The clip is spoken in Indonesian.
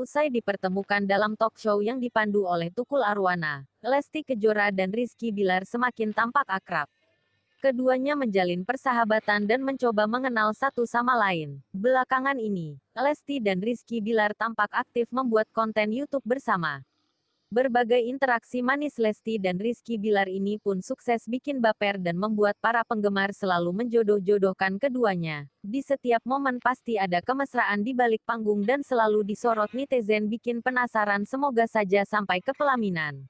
Usai dipertemukan dalam talk show yang dipandu oleh Tukul Arwana, Lesti Kejora dan Rizky Bilar semakin tampak akrab. Keduanya menjalin persahabatan dan mencoba mengenal satu sama lain. Belakangan ini, Lesti dan Rizky Bilar tampak aktif membuat konten YouTube bersama. Berbagai interaksi manis Lesti dan Rizky Bilar ini pun sukses bikin baper dan membuat para penggemar selalu menjodoh-jodohkan keduanya. Di setiap momen pasti ada kemesraan di balik panggung dan selalu disorot netizen bikin penasaran semoga saja sampai ke pelaminan.